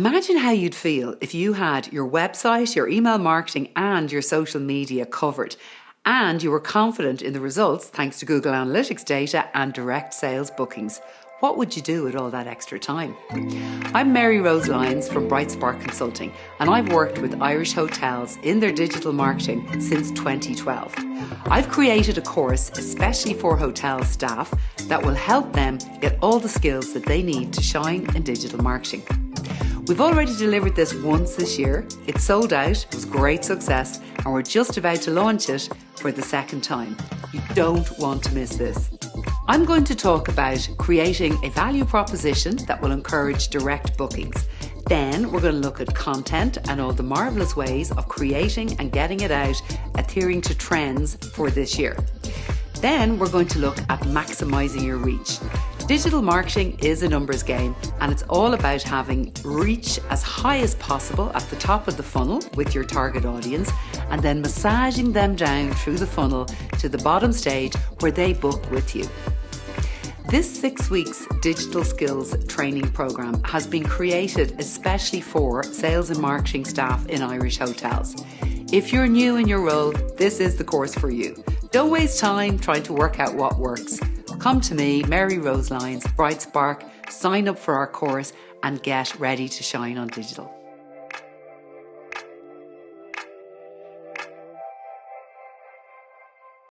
Imagine how you'd feel if you had your website, your email marketing, and your social media covered, and you were confident in the results thanks to Google Analytics data and direct sales bookings. What would you do with all that extra time? I'm Mary Rose Lyons from Bright Spark Consulting, and I've worked with Irish hotels in their digital marketing since 2012. I've created a course especially for hotel staff that will help them get all the skills that they need to shine in digital marketing. We've already delivered this once this year. It sold out, it was great success, and we're just about to launch it for the second time. You don't want to miss this. I'm going to talk about creating a value proposition that will encourage direct bookings. Then we're going to look at content and all the marvellous ways of creating and getting it out, adhering to trends for this year. Then we're going to look at maximising your reach. Digital marketing is a numbers game and it's all about having reach as high as possible at the top of the funnel with your target audience and then massaging them down through the funnel to the bottom stage where they book with you. This six weeks digital skills training program has been created especially for sales and marketing staff in Irish hotels. If you're new in your role, this is the course for you. Don't waste time trying to work out what works. Come to me, Mary Rose Lyons, Bright Spark, sign up for our course and get ready to shine on digital.